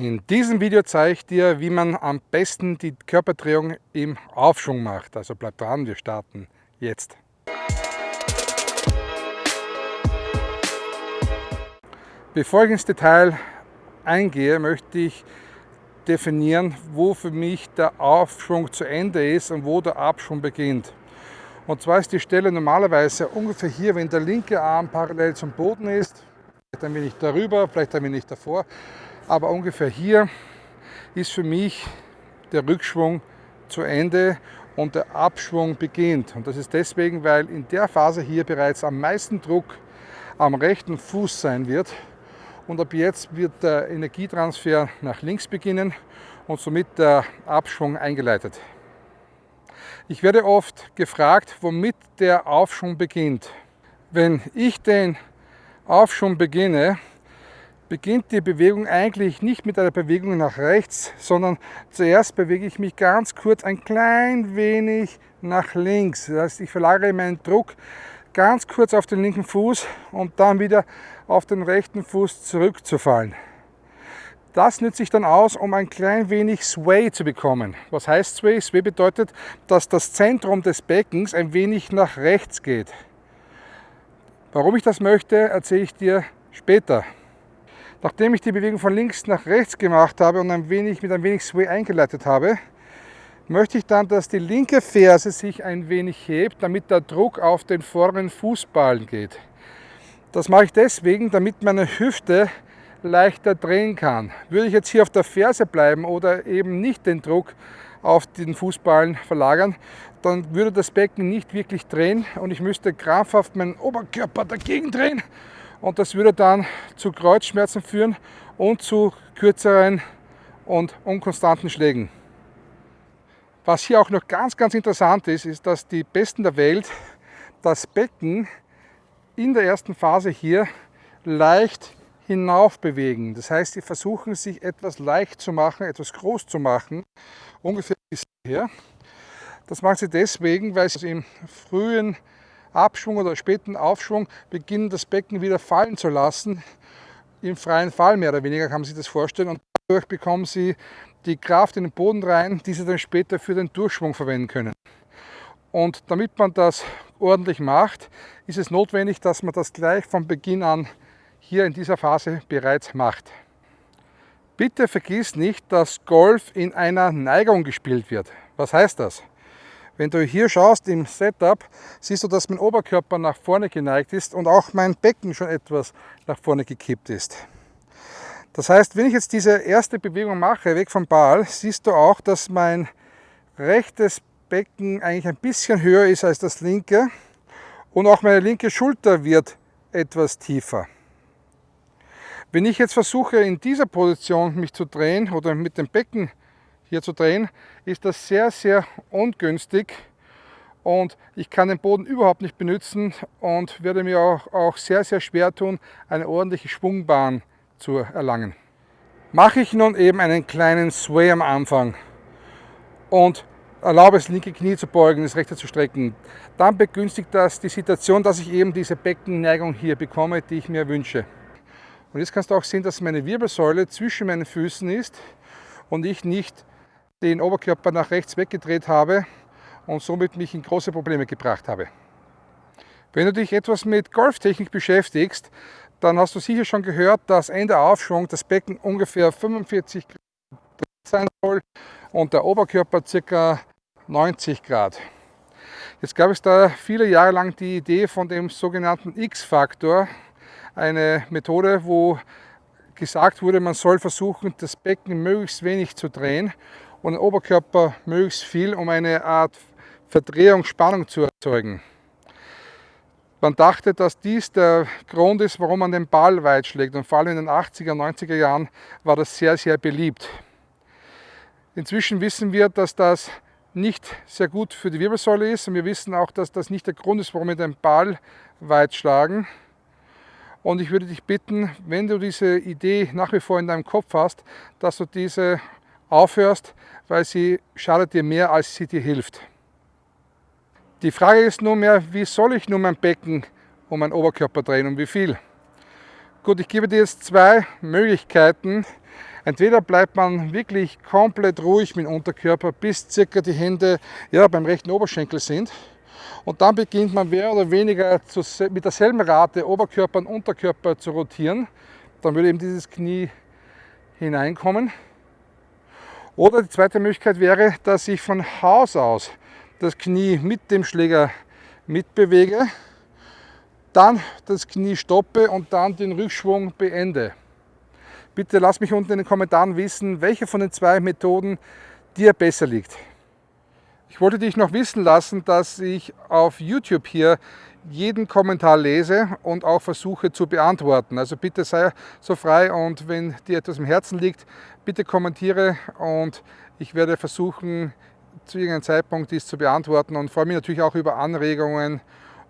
In diesem Video zeige ich dir, wie man am besten die Körperdrehung im Aufschwung macht. Also bleib dran, wir starten jetzt. Bevor ich ins Detail eingehe, möchte ich definieren, wo für mich der Aufschwung zu Ende ist und wo der Abschwung beginnt. Und zwar ist die Stelle normalerweise ungefähr hier, wenn der linke Arm parallel zum Boden ist, vielleicht ein wenig darüber, vielleicht ein wenig davor, aber ungefähr hier ist für mich der Rückschwung zu Ende und der Abschwung beginnt. Und das ist deswegen, weil in der Phase hier bereits am meisten Druck am rechten Fuß sein wird. Und ab jetzt wird der Energietransfer nach links beginnen und somit der Abschwung eingeleitet. Ich werde oft gefragt, womit der Aufschwung beginnt. Wenn ich den Aufschwung beginne, beginnt die Bewegung eigentlich nicht mit einer Bewegung nach rechts, sondern zuerst bewege ich mich ganz kurz ein klein wenig nach links. Das heißt, ich verlagere meinen Druck ganz kurz auf den linken Fuß und dann wieder auf den rechten Fuß zurückzufallen. Das nütze ich dann aus, um ein klein wenig Sway zu bekommen. Was heißt Sway? Sway bedeutet, dass das Zentrum des Beckens ein wenig nach rechts geht. Warum ich das möchte, erzähle ich dir später. Nachdem ich die Bewegung von links nach rechts gemacht habe und ein wenig mit ein wenig Sway eingeleitet habe, möchte ich dann, dass die linke Ferse sich ein wenig hebt, damit der Druck auf den vorderen Fußballen geht. Das mache ich deswegen, damit meine Hüfte leichter drehen kann. Würde ich jetzt hier auf der Ferse bleiben oder eben nicht den Druck auf den Fußballen verlagern, dann würde das Becken nicht wirklich drehen und ich müsste krampfhaft meinen Oberkörper dagegen drehen und das würde dann zu Kreuzschmerzen führen und zu kürzeren und unkonstanten Schlägen. Was hier auch noch ganz, ganz interessant ist, ist, dass die Besten der Welt das Becken in der ersten Phase hier leicht hinauf bewegen. Das heißt, sie versuchen sich etwas leicht zu machen, etwas groß zu machen, ungefähr bis hier. Das machen sie deswegen, weil sie im frühen Abschwung oder späten Aufschwung beginnen, das Becken wieder fallen zu lassen. Im freien Fall mehr oder weniger kann man sich das vorstellen. Und dadurch bekommen sie die Kraft in den Boden rein, die sie dann später für den Durchschwung verwenden können. Und damit man das ordentlich macht, ist es notwendig, dass man das gleich von Beginn an hier in dieser Phase bereits macht. Bitte vergiss nicht, dass Golf in einer Neigung gespielt wird. Was heißt das? Wenn du hier schaust im Setup, siehst du, dass mein Oberkörper nach vorne geneigt ist und auch mein Becken schon etwas nach vorne gekippt ist. Das heißt, wenn ich jetzt diese erste Bewegung mache, weg vom Ball, siehst du auch, dass mein rechtes Becken eigentlich ein bisschen höher ist als das linke und auch meine linke Schulter wird etwas tiefer. Wenn ich jetzt versuche, in dieser Position mich zu drehen oder mit dem Becken hier zu drehen, ist das sehr, sehr ungünstig und ich kann den Boden überhaupt nicht benutzen und werde mir auch, auch sehr, sehr schwer tun, eine ordentliche Schwungbahn zu erlangen. Mache ich nun eben einen kleinen Sway am Anfang und erlaube das linke Knie zu beugen, das rechte zu strecken, dann begünstigt das die Situation, dass ich eben diese Beckenneigung hier bekomme, die ich mir wünsche. Und jetzt kannst du auch sehen, dass meine Wirbelsäule zwischen meinen Füßen ist und ich nicht den Oberkörper nach rechts weggedreht habe und somit mich in große Probleme gebracht habe. Wenn du dich etwas mit Golftechnik beschäftigst, dann hast du sicher schon gehört, dass Ende Aufschwung das Becken ungefähr 45 Grad sein soll und der Oberkörper ca. 90 Grad. Jetzt gab es da viele Jahre lang die Idee von dem sogenannten X-Faktor, eine Methode, wo gesagt wurde, man soll versuchen, das Becken möglichst wenig zu drehen und den Oberkörper möglichst viel, um eine Art Verdrehung, Spannung zu erzeugen. Man dachte, dass dies der Grund ist, warum man den Ball weit schlägt und vor allem in den 80er, 90er Jahren war das sehr, sehr beliebt. Inzwischen wissen wir, dass das nicht sehr gut für die Wirbelsäule ist und wir wissen auch, dass das nicht der Grund ist, warum wir den Ball weit schlagen. Und ich würde dich bitten, wenn du diese Idee nach wie vor in deinem Kopf hast, dass du diese aufhörst, weil sie schadet dir mehr, als sie dir hilft. Die Frage ist nunmehr, wie soll ich nun mein Becken um meinen Oberkörper drehen und wie viel? Gut, ich gebe dir jetzt zwei Möglichkeiten, Entweder bleibt man wirklich komplett ruhig mit dem Unterkörper, bis circa die Hände ja, beim rechten Oberschenkel sind. Und dann beginnt man mehr oder weniger zu, mit derselben Rate Oberkörper und Unterkörper zu rotieren. Dann würde eben dieses Knie hineinkommen. Oder die zweite Möglichkeit wäre, dass ich von Haus aus das Knie mit dem Schläger mitbewege, dann das Knie stoppe und dann den Rückschwung beende. Bitte lass mich unten in den Kommentaren wissen, welche von den zwei Methoden dir besser liegt. Ich wollte dich noch wissen lassen, dass ich auf YouTube hier jeden Kommentar lese und auch versuche zu beantworten. Also bitte sei so frei und wenn dir etwas im Herzen liegt, bitte kommentiere und ich werde versuchen, zu irgendeinem Zeitpunkt dies zu beantworten und freue mich natürlich auch über Anregungen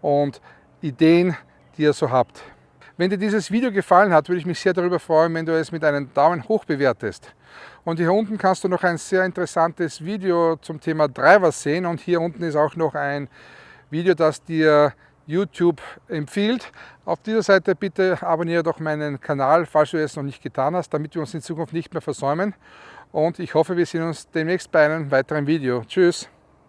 und Ideen, die ihr so habt. Wenn dir dieses Video gefallen hat, würde ich mich sehr darüber freuen, wenn du es mit einem Daumen hoch bewertest. Und hier unten kannst du noch ein sehr interessantes Video zum Thema Driver sehen und hier unten ist auch noch ein Video, das dir YouTube empfiehlt. Auf dieser Seite bitte abonniere doch meinen Kanal, falls du es noch nicht getan hast, damit wir uns in Zukunft nicht mehr versäumen. Und ich hoffe, wir sehen uns demnächst bei einem weiteren Video. Tschüss!